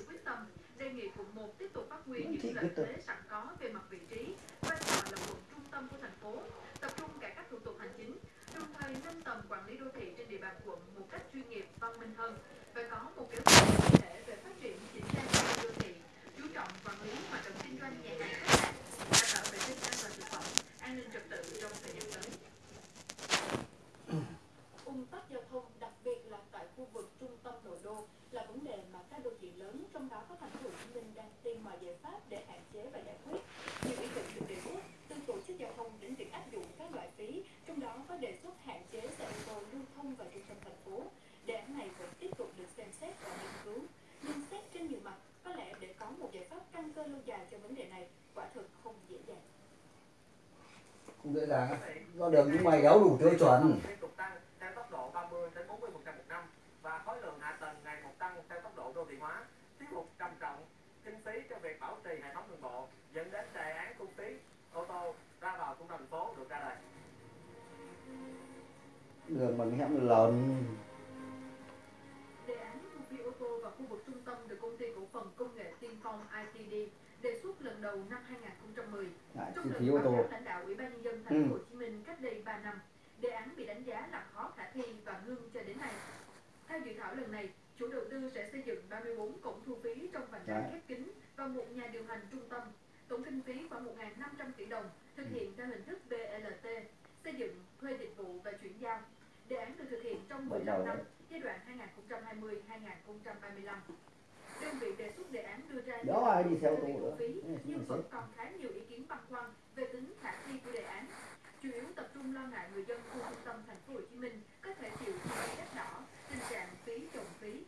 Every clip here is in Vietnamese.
sự quyết tâm, đề nghị quận một tiếp tục phát huy những lợi thế sẵn có về mặt vị trí, vai trò là quận trung tâm của thành phố, tập trung cải cách thủ tục hành chính, đồng thời nâng tầm quản lý đô thị trên địa bàn quận một cách chuyên nghiệp, văn minh hơn. Và có một kế hoạch dễ dàng. Do đường nhưng mày đấu đủ tiêu chuẩn. Tiếp tục tăng theo 2010. lại Trong phí ô tô lãnh đạo Ủy ban nhân dân thành Ừ. phố Hồ Chí Minh cách đây 3 năm, đề án bị đánh giá là khó khả thi và ngưng cho đến nay. Theo dự thảo lần này, chủ đầu tư sẽ xây dựng 34 cổng thu phí trong vành đai Đấy. khép kín và một nhà điều hành trung tâm. Tổng kinh phí khoảng 1.500 tỷ đồng, thực hiện theo hình thức BLT, xây dựng, thuê dịch vụ và chuyển giao. Đề án được thực hiện trong Bắt 15 đầu năm, đấy. giai đoạn 2020-2035. Đơn vị đề xuất đề án đưa ra nhiều ai đi dung xe ô về tô thu nữa. phí, nhưng vẫn còn khá nhiều ý kiến băn khoăn về tính khả thi của đề án. Chủ yếu tập trung lo ngại người dân khu trung tâm thành phố Hồ Chí Minh có thể chịu chi phí đắt đỏ, tình trạng phí chồng phí.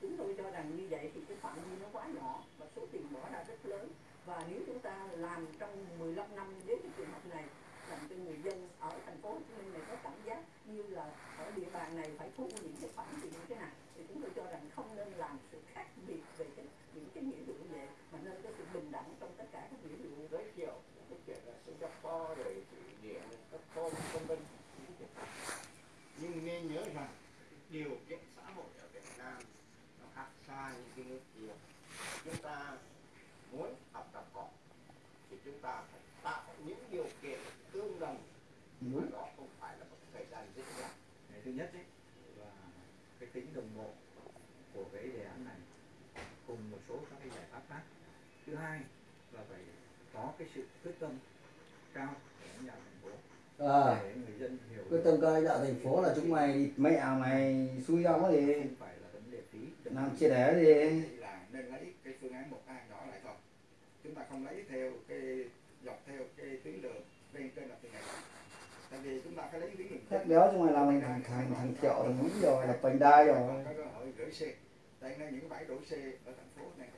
chúng tôi cho rằng như vậy thì cái phạm vi nó quá nhỏ và số tiền bỏ ra rất lớn và nếu chúng ta làm trong 15 năm với cái trường hợp này làm cho người dân ở thành phố Hồ Chí Minh này có cảm giác như là ở địa bàn này phải thu những cái khoản tiền như thế này thì chúng tôi cho rằng không nên làm sự khác biệt về cái, những cái nghĩa vụ như vậy mà nên có sự bình đẳng trong tất cả các nghĩa vụ. Giới thiệu cái chuyện là Singapore rồi thụy điển các cô vân vân. Nhưng nên nhớ rằng điều kiện xã hội ở Việt Nam nó khác xa những cái nước kia. Chúng ta muốn học tập họ thì chúng ta phải tạo những điều kiện tương đồng. Đúng. đó không phải là một thời gian dễ dàng. Cái thứ nhất ấy là cái tính đồng bộ của cái đề án này cùng một số các cái giải pháp khác. Thứ hai là phải có cái sự quyết tâm cao của lãnh đạo thành phố à, để người dân hiểu quyết tâm cao đạo thành phố là chúng mày mẹ mày xui ra có gì không phải là vấn đề phí làm chia đẻ gì là nên lấy cái phương án một a đó lại thôi chúng ta không lấy theo cái dọc theo cái tuyến đường bên trên là từ ngày tại vì chúng ta phải lấy tuyến đường thép béo chúng mày làm thành thằng thằng thằng triệu thằng mỹ rồi là vành đai rồi. tại những bãi đổ xe ở thành phố này